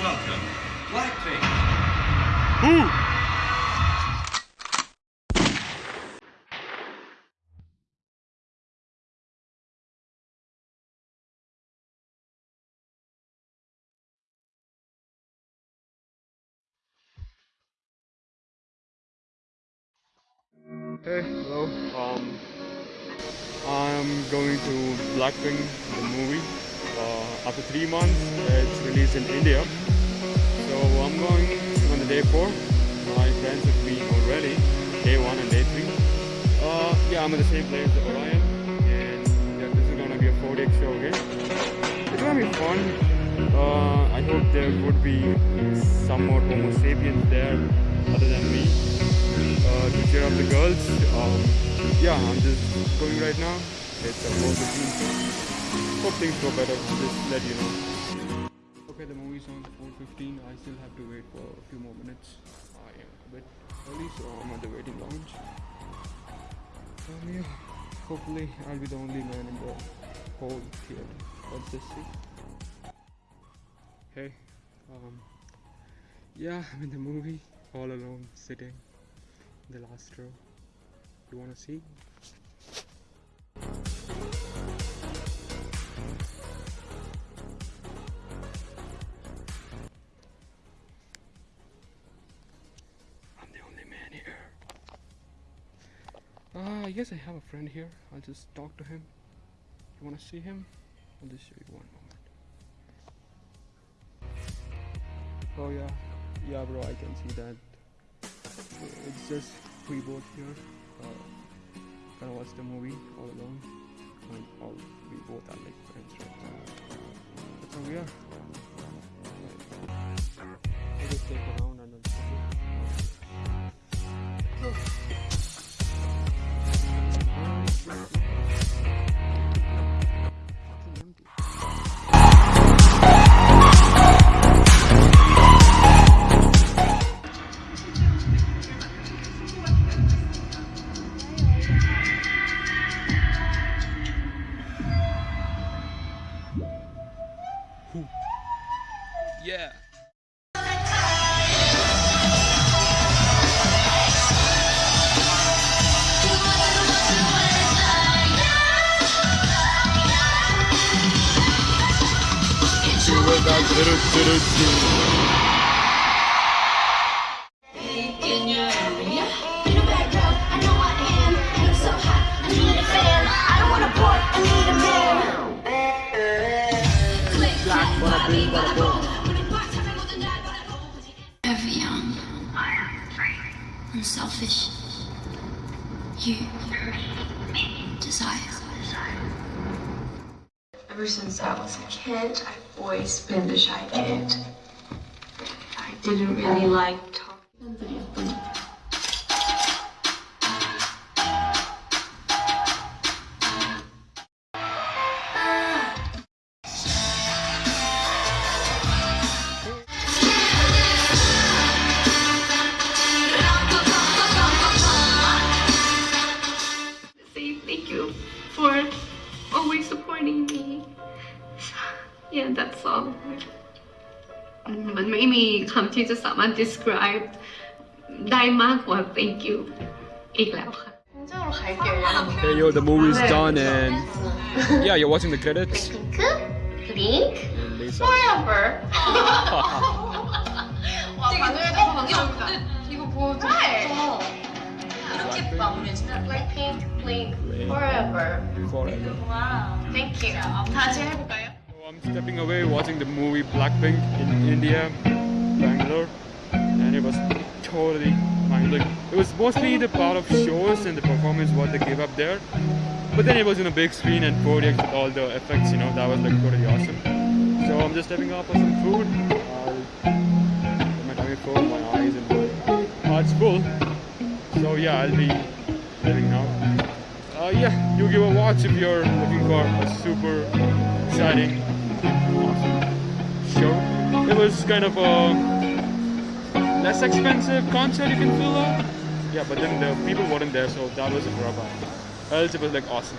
welcome Blackpink. Who? Hey, hello. Um, I'm going to Blackpink, the movie. Uh, after three months, it's released in India. Going on the day four. My friends have been already, day one and day three. Uh, yeah, I'm in the same place as Orion, and yeah, this is gonna be a 4 day show again. It's gonna be fun. Uh, I hope there would be some more Homo sapiens there other than me uh, to cheer up the girls. Um, yeah, I'm just going right now. It's about 15. Hope things go better. Just let you know. Okay, the movie's on 4.15. I still have to wait for a few more minutes. I am a bit early, so I'm at the waiting lounge. Um, yeah, hopefully I'll be the only man in the whole theater. Let's just see. Hey, um, yeah, I'm in the movie, all alone, sitting in the last row. You wanna see? Uh, yes, I have a friend here. I'll just talk to him. You wanna see him? I'll just show you one moment. Oh yeah, yeah, bro. I can see that. It's just we both here. Uh, gonna watch the movie all alone. All we both are like friends right now. That's how we are. I'll just take Yeah. In Ever young, unselfish, you desire. Ever since I was a kid, I've always been the shy kid. I didn't really like Yeah, that's all. Mm, มันไม่มีคำที่จะสามารถ describe ได้มากกว่า thank you อีกแล้วค่ะ Hey yo, the movie's done and yeah, you're watching the credits. Pink? And Lisa. Forever. Blackpink, Blink, Forever. Forever. Thank you. 다시 해볼까요? Stepping away watching the movie Blackpink in India, Bangalore, and it was totally mind blowing. It was mostly the part of shows and the performance what they gave up there, but then it was in a big screen and 4DX with all the effects, you know, that was like totally awesome. So I'm just stepping up for some food. I'll my tummy full, my eyes and my heart's full. So yeah, I'll be leaving now. Uh, yeah, you give a watch if you're looking for a super exciting, show. It was kind of a less expensive concert you can feel out. Yeah, but then the people weren't there, so that was a drawback. Else it was like awesome.